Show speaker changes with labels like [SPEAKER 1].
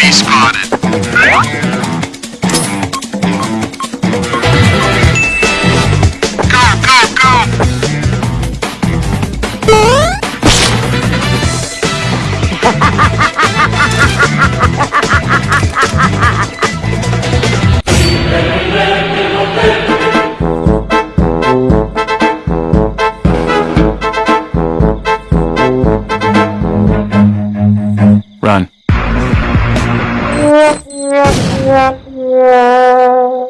[SPEAKER 1] Enemy spotted. Run. Yeah.